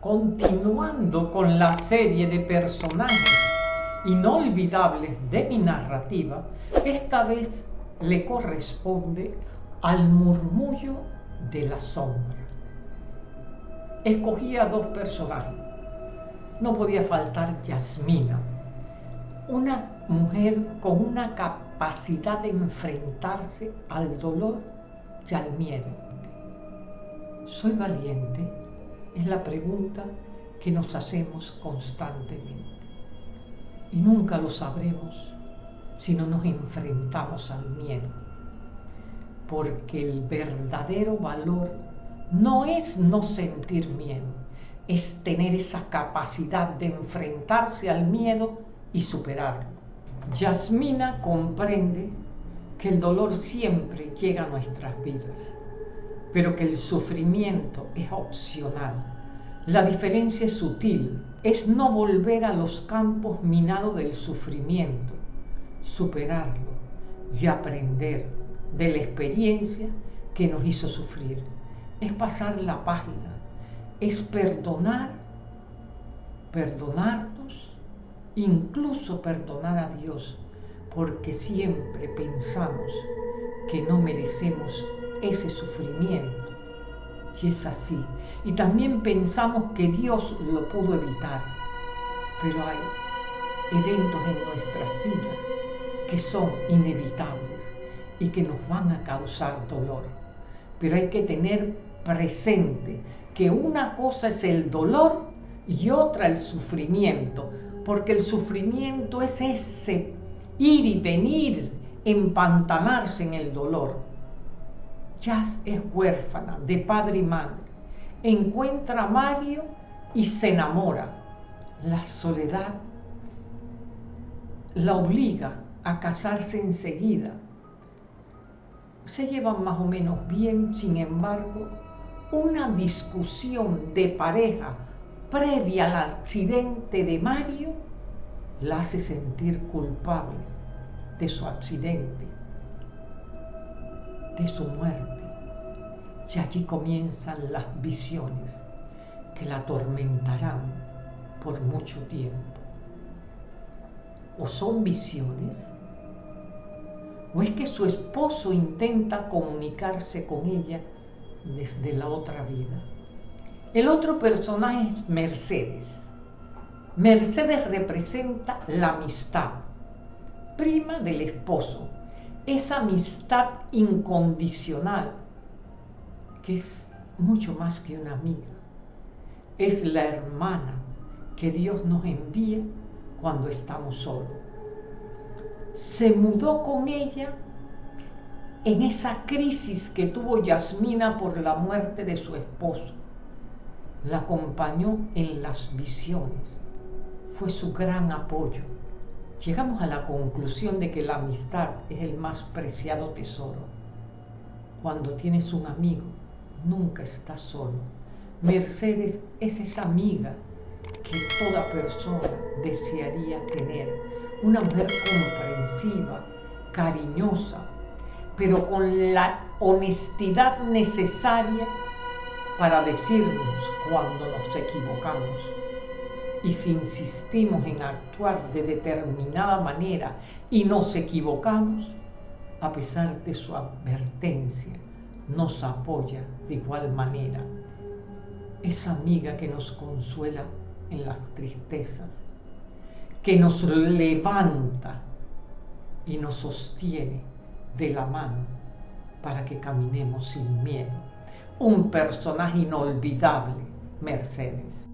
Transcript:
continuando con la serie de personajes inolvidables de mi narrativa, esta vez le corresponde al murmullo de la sombra. Escogí a dos personajes. No podía faltar Yasmina, una mujer con una capacidad de enfrentarse al dolor y al miedo. ¿Soy valiente? Es la pregunta que nos hacemos constantemente. Y nunca lo sabremos si no nos enfrentamos al miedo. Porque el verdadero valor no es no sentir miedo, es tener esa capacidad de enfrentarse al miedo y superarlo. Yasmina comprende que el dolor siempre llega a nuestras vidas, pero que el sufrimiento es opcional. La diferencia es sutil, es no volver a los campos minados del sufrimiento, superarlo y aprender de la experiencia que nos hizo sufrir. Es pasar la página, es perdonar, perdonarnos, incluso perdonar a Dios, porque siempre pensamos que no merecemos ese sufrimiento. Y es así. Y también pensamos que Dios lo pudo evitar. Pero hay eventos en nuestras vidas que son inevitables y que nos van a causar dolor. Pero hay que tener presente que una cosa es el dolor y otra el sufrimiento, porque el sufrimiento es ese ir y venir, empantanarse en el dolor. Jazz es huérfana de padre y madre. Encuentra a Mario y se enamora. La soledad la obliga a casarse enseguida. Se llevan más o menos bien, sin embargo, una discusión de pareja previa al accidente de Mario la hace sentir culpable de su accidente, de su muerte. Y allí comienzan las visiones que la atormentarán por mucho tiempo. ¿O son visiones? ¿O es que su esposo intenta comunicarse con ella desde la otra vida? El otro personaje es Mercedes. Mercedes representa la amistad, prima del esposo, esa amistad incondicional, que es mucho más que una amiga. Es la hermana que Dios nos envía cuando estamos solos. Se mudó con ella en esa crisis que tuvo Yasmina por la muerte de su esposo. La acompañó en las visiones. Fue su gran apoyo. Llegamos a la conclusión de que la amistad es el más preciado tesoro. Cuando tienes un amigo, nunca estás solo. Mercedes es esa amiga que toda persona desearía tener. Una mujer comprensiva, cariñosa, pero con la honestidad necesaria para decirnos cuando nos equivocamos. Y si insistimos en actuar de determinada manera y nos equivocamos, a pesar de su advertencia, nos apoya de igual manera. Esa amiga que nos consuela en las tristezas, que nos levanta y nos sostiene de la mano para que caminemos sin miedo. Un personaje inolvidable, Mercedes.